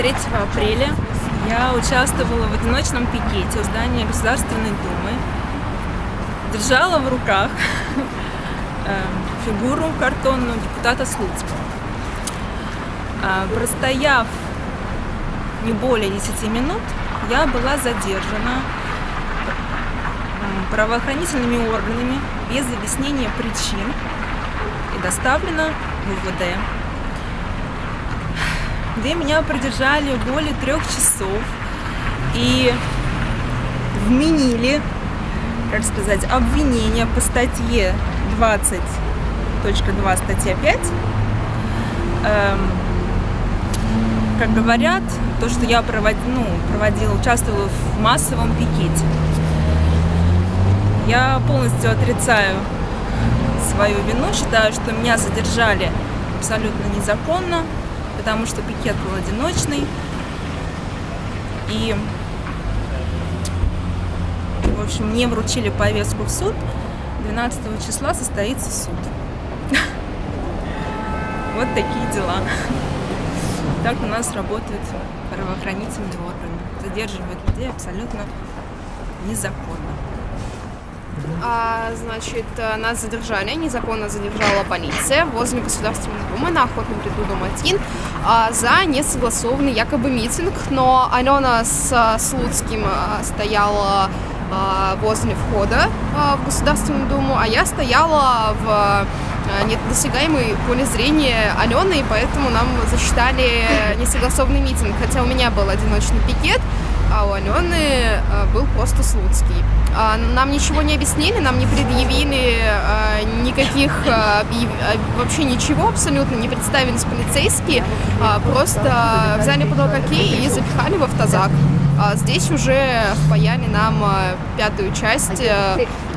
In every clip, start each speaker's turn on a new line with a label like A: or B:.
A: 23 апреля я участвовала в одиночном пикете у здания Государственной Думы. Держала в руках э, фигуру картонную депутата Слуцкого. А, простояв не более 10 минут, я была задержана правоохранительными органами без объяснения причин и доставлена в УВД, где меня продержали более трех часов и вменили, как сказать, обвинение по статье 20.2 статья 5 эм, как говорят, то, что я провод, ну, проводила, участвовала в массовом пикете. Я полностью отрицаю свою вину, считаю, что меня задержали абсолютно незаконно, потому что пикет был одиночный. И, в общем, мне вручили повестку в суд. 12 числа состоится суд. Вот такие дела. Так у нас работают правоохранительные органы. Задерживают людей абсолютно незаконно.
B: А, значит, нас задержали, незаконно задержала полиция возле Государственной Думы на Охотном ряду дом 1 а, за несогласованный якобы митинг, но Алена с Слуцким а, стояла возле входа в Государственную Думу, а я стояла в а, недосягаемой поле зрения Алены, и поэтому нам засчитали несогласованный митинг, хотя у меня был одиночный пикет, а у Алены был просто Слуцкий. Нам ничего не объяснили, нам не предъявили никаких, вообще ничего абсолютно, не представились полицейские, просто взяли под локотки и запихали в автозак. Здесь уже впаяли нам пятую часть,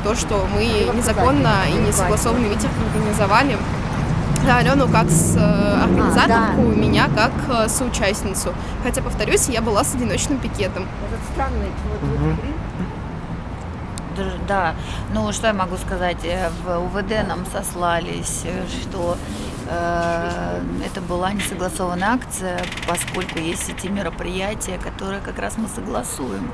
B: то, что мы незаконно и несогласованный митинг организовали. Да, Алену как с организаторку, а, да. меня как соучастницу. Хотя, повторюсь, я была с одиночным пикетом.
C: Этот странный вот. Да, ну что я могу сказать, в УВД нам сослались, что Э, это была несогласованная акция, поскольку есть эти мероприятия, которые как раз мы согласуем,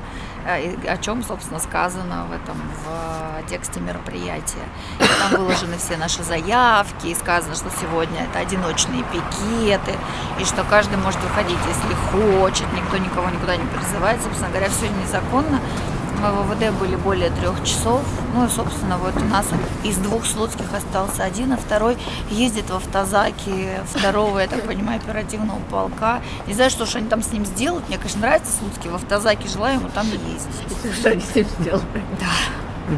C: э, о чем, собственно, сказано в этом в тексте мероприятия. И там выложены все наши заявки, и сказано, что сегодня это одиночные пикеты, и что каждый может выходить, если хочет, никто никого никуда не призывает. Собственно говоря, все незаконно. Мы в ВВД были более трех часов. Ну и, собственно, вот у нас из двух слуцких остался один, а второй ездит в автозаке второго, я так понимаю, оперативного полка. Не знаю, что же они там с ним сделают. Мне, конечно, нравится Слуцкий в автозаке, желаю ему там ездить.
D: Что они с ним сделали?
C: Да.